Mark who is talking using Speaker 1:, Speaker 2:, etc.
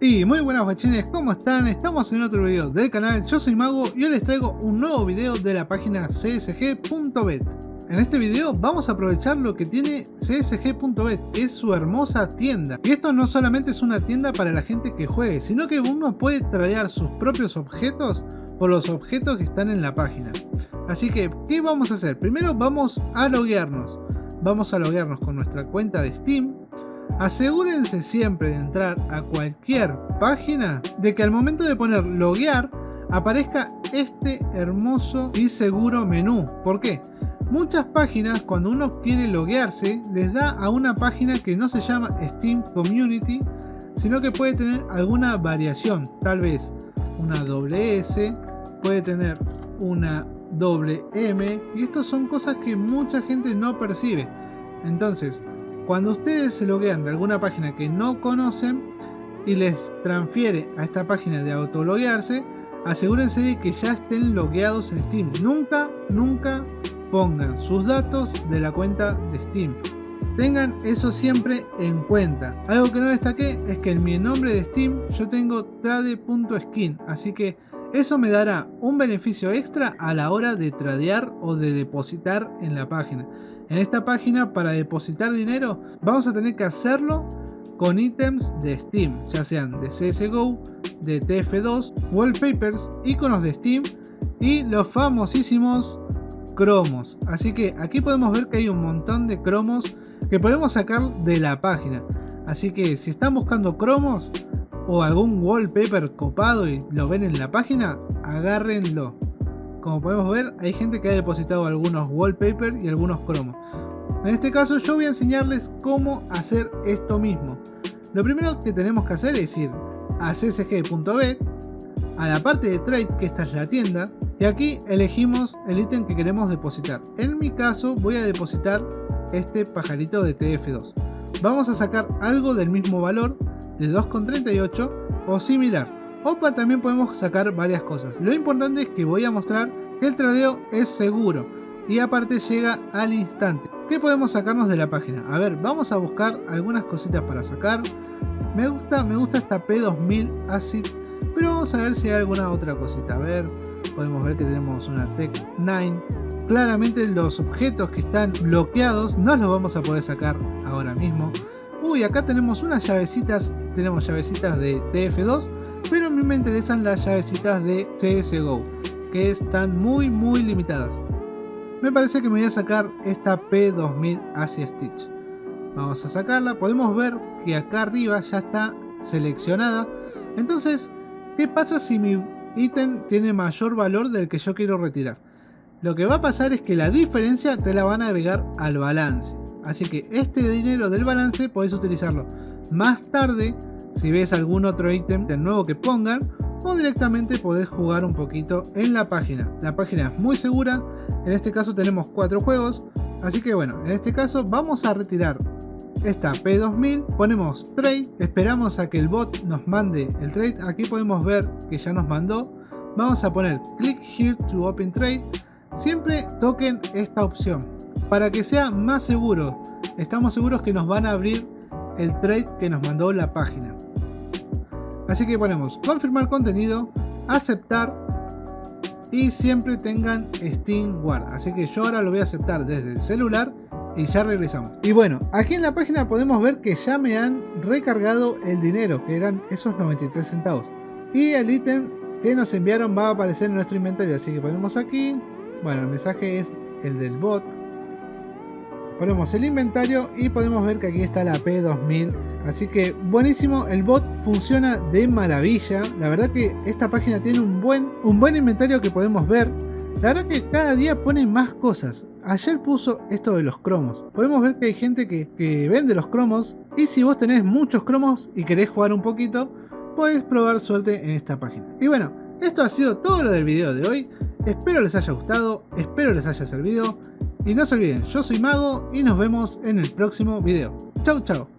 Speaker 1: Y muy buenas guachines, ¿cómo están? Estamos en otro video del canal, yo soy Mago y hoy les traigo un nuevo video de la página csg.bet En este video vamos a aprovechar lo que tiene csg.bet, que es su hermosa tienda. Y esto no solamente es una tienda para la gente que juegue, sino que uno puede tradear sus propios objetos por los objetos que están en la página. Así que, ¿qué vamos a hacer? Primero vamos a loguearnos. Vamos a loguearnos con nuestra cuenta de Steam Asegúrense siempre de entrar a cualquier página de que al momento de poner loguear aparezca este hermoso y seguro menú. ¿Por qué? Muchas páginas cuando uno quiere loguearse les da a una página que no se llama Steam Community sino que puede tener alguna variación, tal vez una doble S, puede tener una doble M y estas son cosas que mucha gente no percibe. Entonces, cuando ustedes se loguean de alguna página que no conocen y les transfiere a esta página de autologuearse, asegúrense de que ya estén logueados en Steam. Nunca, nunca pongan sus datos de la cuenta de Steam. Tengan eso siempre en cuenta. Algo que no destaqué es que en mi nombre de Steam yo tengo trade.skin, así que eso me dará un beneficio extra a la hora de tradear o de depositar en la página. En esta página para depositar dinero vamos a tener que hacerlo con ítems de Steam, ya sean de CSGO, de TF2, wallpapers, iconos de Steam y los famosísimos cromos. Así que aquí podemos ver que hay un montón de cromos que podemos sacar de la página. Así que si están buscando cromos o algún wallpaper copado y lo ven en la página, agárrenlo. Como podemos ver, hay gente que ha depositado algunos wallpaper y algunos cromos. En este caso yo voy a enseñarles cómo hacer esto mismo. Lo primero que tenemos que hacer es ir a csg.bet, a la parte de trade que está en la tienda, y aquí elegimos el ítem que queremos depositar. En mi caso voy a depositar este pajarito de TF2. Vamos a sacar algo del mismo valor de 2,38 o similar. OPA también podemos sacar varias cosas. Lo importante es que voy a mostrar que el tradeo es seguro y aparte llega al instante. ¿Qué podemos sacarnos de la página? A ver, vamos a buscar algunas cositas para sacar. Me gusta, me gusta esta P2000 Acid, pero vamos a ver si hay alguna otra cosita. A ver, podemos ver que tenemos una Tech 9. Claramente los objetos que están bloqueados no los vamos a poder sacar ahora mismo. Uy, acá tenemos unas llavecitas, tenemos llavecitas de TF2 pero a mí me interesan las llavecitas de CSGO, que están muy muy limitadas. Me parece que me voy a sacar esta P2000 hacia Stitch. Vamos a sacarla, podemos ver que acá arriba ya está seleccionada. Entonces, ¿qué pasa si mi ítem tiene mayor valor del que yo quiero retirar? Lo que va a pasar es que la diferencia te la van a agregar al balance. Así que este dinero del balance podés utilizarlo más tarde si ves algún otro ítem de nuevo que pongan o directamente podés jugar un poquito en la página. La página es muy segura, en este caso tenemos cuatro juegos, así que bueno, en este caso vamos a retirar esta P2000, ponemos trade, esperamos a que el bot nos mande el trade, aquí podemos ver que ya nos mandó, vamos a poner click here to open trade, siempre toquen esta opción, para que sea más seguro, estamos seguros que nos van a abrir el trade que nos mandó la página. Así que ponemos confirmar contenido, aceptar y siempre tengan Steam Guard. Así que yo ahora lo voy a aceptar desde el celular y ya regresamos. Y bueno, aquí en la página podemos ver que ya me han recargado el dinero, que eran esos 93 centavos. Y el ítem que nos enviaron va a aparecer en nuestro inventario, así que ponemos aquí. Bueno, el mensaje es el del bot ponemos el inventario y podemos ver que aquí está la P2000 así que buenísimo el bot funciona de maravilla. La verdad que esta página tiene un buen un buen inventario que podemos ver. La verdad que cada día pone más cosas. Ayer puso esto de los cromos. Podemos ver que hay gente que, que vende los cromos. Y si vos tenés muchos cromos y querés jugar un poquito podés probar suerte en esta página. Y bueno esto ha sido todo lo del video de hoy. Espero les haya gustado espero les haya servido y no se olviden, yo soy Mago y nos vemos en el próximo video. Chau chau.